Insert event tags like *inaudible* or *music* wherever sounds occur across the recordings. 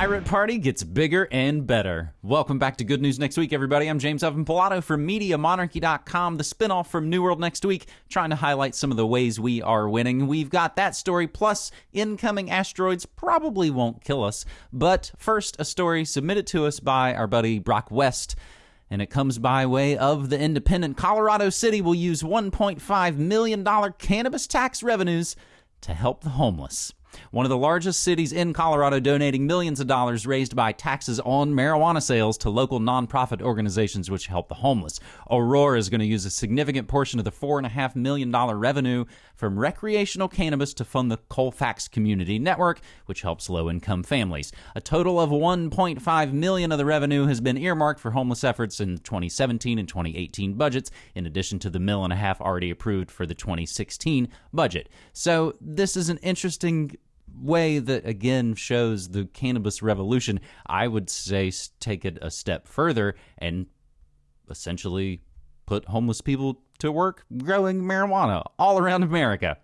Pirate Party gets bigger and better. Welcome back to Good News Next Week, everybody. I'm James Evan Pilato from MediaMonarchy.com, the spinoff from New World Next Week, trying to highlight some of the ways we are winning. We've got that story, plus incoming asteroids probably won't kill us. But first, a story submitted to us by our buddy Brock West and it comes by way of the independent. Colorado City will use $1.5 million cannabis tax revenues to help the homeless. One of the largest cities in Colorado donating millions of dollars raised by taxes on marijuana sales to local nonprofit organizations which help the homeless. Aurora is going to use a significant portion of the $4.5 million revenue from recreational cannabis to fund the Colfax Community Network, which helps low income families. A total of 1.5 million of the revenue has been earmarked for homeless efforts in 2017 and 2018 budgets, in addition to the mill and a half already approved for the 2016 budget. So this is an interesting way that again shows the cannabis revolution, I would say take it a step further and essentially put homeless people to work growing marijuana all around America.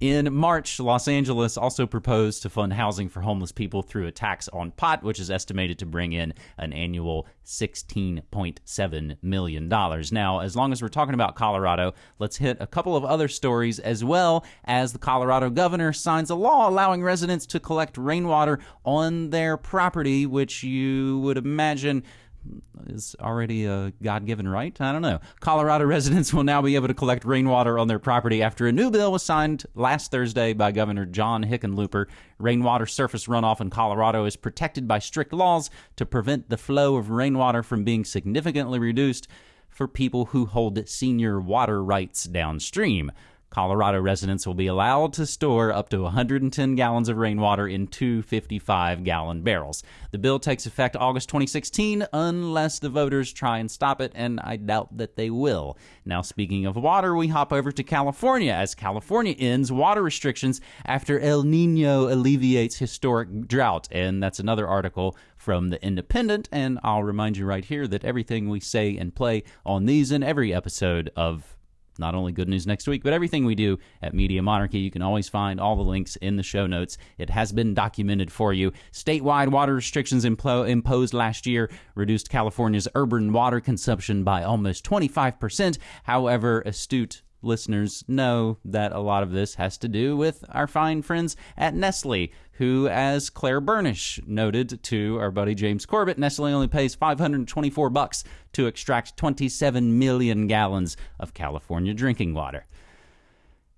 In March, Los Angeles also proposed to fund housing for homeless people through a tax on pot, which is estimated to bring in an annual $16.7 million. Now, as long as we're talking about Colorado, let's hit a couple of other stories as well as the Colorado governor signs a law allowing residents to collect rainwater on their property, which you would imagine is already a God given right. I don't know. Colorado residents will now be able to collect rainwater on their property after a new bill was signed last Thursday by Governor John Hickenlooper. Rainwater surface runoff in Colorado is protected by strict laws to prevent the flow of rainwater from being significantly reduced for people who hold senior water rights downstream. Colorado residents will be allowed to store up to 110 gallons of rainwater in two 55 gallon barrels. The bill takes effect August 2016 unless the voters try and stop it, and I doubt that they will. Now, speaking of water, we hop over to California as California ends water restrictions after El Nino alleviates historic drought. And that's another article from The Independent. And I'll remind you right here that everything we say and play on these and every episode of not only good news next week, but everything we do at Media Monarchy. You can always find all the links in the show notes. It has been documented for you. Statewide water restrictions impl- imposed last year reduced California's urban water consumption by almost 25%. However, astute listeners know that a lot of this has to do with our fine friends at Nestle, who, as Claire Bernish noted to our buddy James Corbett, Nestle only pays 524 bucks to extract 27 million gallons of California drinking water.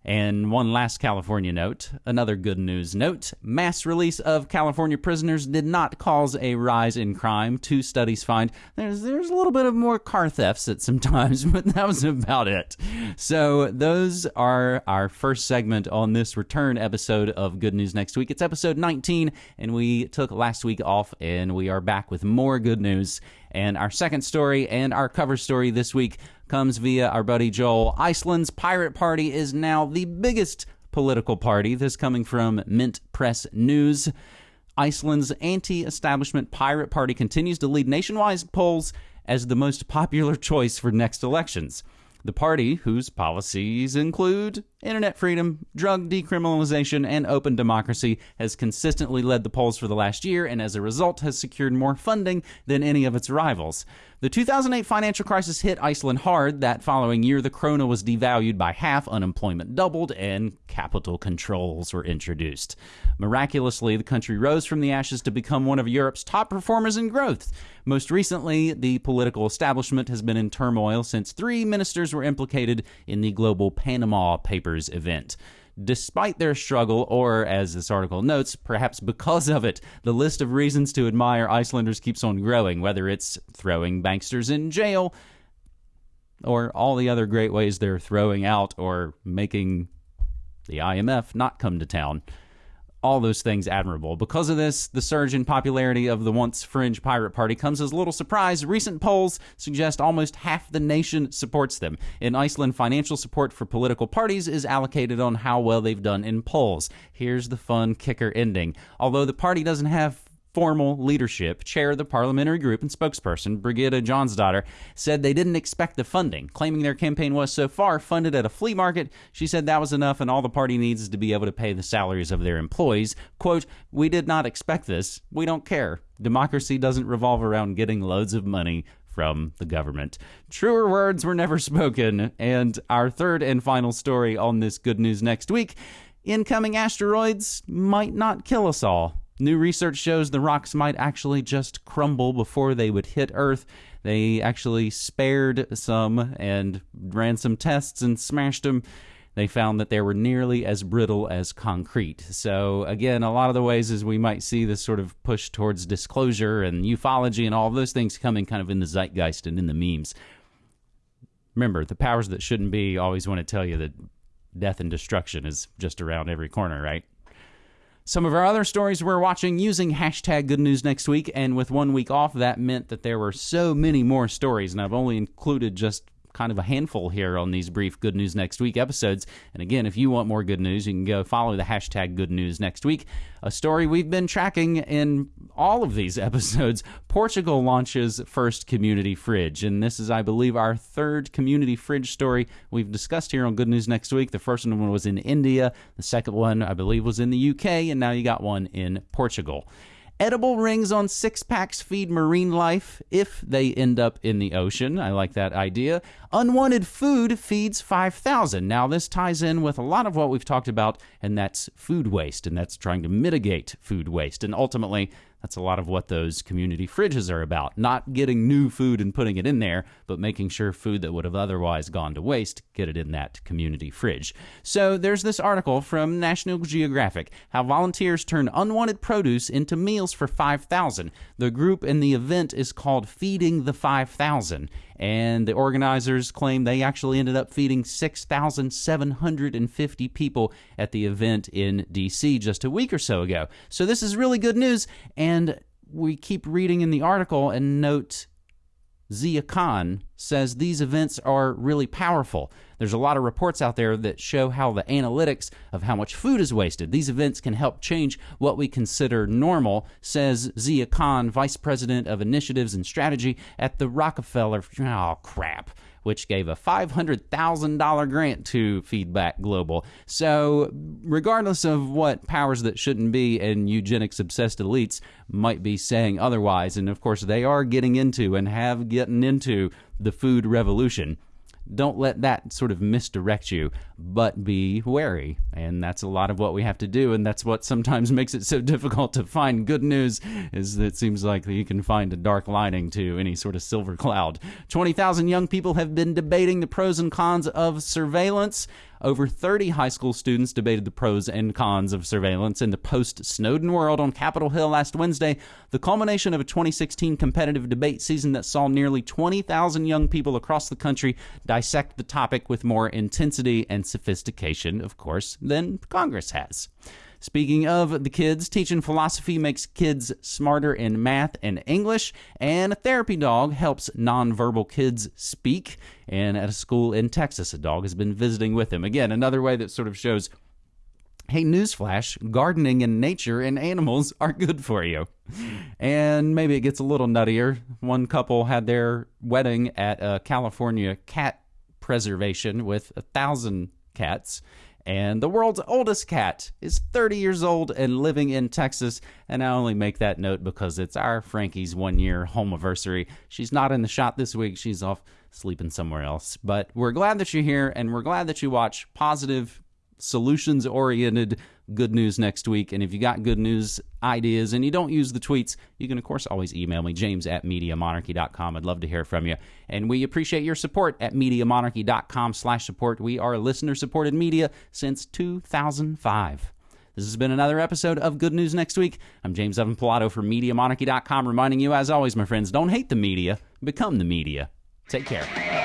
And one last California note, another good news note. Mass release of California prisoners did not cause a rise in crime. Two studies find there's there's a little bit of more car thefts at some *laughs* times, but that was about it. So those are our first segment on this return episode of Good News Next Week. It's episode 19, and we took last week off, and we are back with more good news. And our second story and our cover story this week comes via our buddy Joel. Iceland's Pirate Party is now the biggest political party. This coming from Mint Press News. Iceland's anti establishment Pirate Party continues to lead nationwide polls as the most popular *laughs* choice for next elections. The party, whose policies include internet freedom, drug decriminalization, and open democracy, has consistently led the polls for the last year and as a result has secured more funding than any of its rivals. The 2008 financial crisis hit Iceland hard. That following year, the krona was devalued by half, unemployment doubled, and capital controls were introduced. Miraculously, the country rose from the ashes to become one of Europe's top performers in growth. Most recently, the political establishment has been in turmoil since three ministers were implicated in the global Panama Papers event. Despite their struggle, or as this article notes, perhaps because of it, the list of reasons to admire Icelanders keeps on growing, whether it's throwing banksters in jail, or all the other great ways they're throwing out or making the IMF not come to town all those things admirable. Because of this, the surge in popularity of the once fringe pirate party comes as a little surprise. Recent polls suggest almost half the nation supports them. In Iceland, financial support for political parties is allocated on how well they've done in polls. Here's the fun kicker ending. Although the party doesn't have formal leadership, chair of the parliamentary group and spokesperson, Brigitte Jonsdottir, said they didn't expect the funding, claiming their campaign was so far funded at a flea market. She said that was enough and all the party needs is to be able to pay the salaries of their employees. Quote, We did not expect this. We don't care. Democracy doesn't revolve around getting loads of money from the government. Truer words were never spoken. And our third and final story on this good news next week incoming asteroids might not kill us all. New research shows the rocks might actually just crumble before they would hit Earth. They actually spared some and ran some tests and smashed them. They found that they were nearly as brittle as concrete. So, again, a lot of the ways as we might see this sort of push towards disclosure and ufology and all those things coming kind of in the zeitgeist and in the memes. Remember, the powers that shouldn't be always want to tell you that death and destruction is just around every corner, right? Some of our other stories we're watching using hashtag good news next week, and with one week off, that meant that there were so many more stories, and I've only included just kind of a handful here on these brief Good News Next Week episodes. And again, if you want more good news, you can go follow the hashtag Good News Next Week. A story we've been tracking in all of these *laughs* episodes. Portugal launches first community fridge. And this is, I believe, our third community fridge story we've discussed here on Good News Next Week. The first one was in India, the second one, I believe, was in the UK, and now you got one in Portugal. Edible rings on six packs feed marine life if they end up in the ocean. I like that idea. Unwanted food feeds 5,000. Now, this ties in with a lot of what we've talked about, and that's food waste, and that's trying to mitigate food waste. And ultimately, that's a lot of what those community fridges are about. Not getting new food and putting it in there, but making sure food that would have otherwise gone to waste, get it in that community fridge. So there's this article from National Geographic how volunteers turn unwanted produce into meals for 5,000. The group in the event is called Feeding the 5,000 and the organizers claim they actually ended up feeding 6,750 people at the event in DC just a week or so ago. So this is really good news, and we keep reading in the article and note Zia Khan says these events are really powerful. There's a lot of reports out there that show how the analytics of how much food is wasted. These events can help change what we consider normal, says Zia Khan, Vice President of Initiatives and Strategy at the Rockefeller. Oh, crap which gave a $500,000 grant to Feedback Global. So, regardless of what powers that shouldn't be and eugenics obsessed elites might be saying otherwise, and of course they are getting into and have gotten into the food revolution don't let that sort of misdirect you, but be wary. And that's a lot of what we have to do. And that's what sometimes *laughs* makes it so difficult to find good news is that it seems like you can find a dark lining to any sort of silver cloud. 20,000 young people have been debating the pros and cons of surveillance. Over 30 high school students debated the pros and cons of surveillance in the post Snowden world on Capitol Hill last Wednesday, the culmination of a 2016 competitive debate season that saw nearly 20,000 young people across the country dissect the topic with more intensity and sophistication, of course, than Congress has. Speaking of the kids, teaching philosophy makes kids smarter in math and English, and a therapy dog helps nonverbal kids speak. And at a school in Texas, a dog has been visiting with him. Again, another way that sort of shows hey, newsflash gardening and nature and animals are good for you. And maybe it gets a little nuttier. One couple had their wedding at a California cat preservation with a thousand cats. And the world's oldest cat is 30 years old and living in Texas. And I only make that note because it's our Frankie's one year home anniversary. She's not in the shot this week, she's off sleeping somewhere else. But we're glad that you're here and we're glad that you watch positive, solutions oriented good news next week. And if you got good news ideas and you don't use the tweets, you can, of course, always email me, james at MediaMonarchy.com. I'd love to hear from you. And we appreciate your support at MediaMonarchy.com slash support. We are listener-supported media since 2005. This has been another episode of Good News Next Week. I'm James Evan Pilato from MediaMonarchy.com, reminding you, as always, my friends, don't hate the media, become the media. Take care.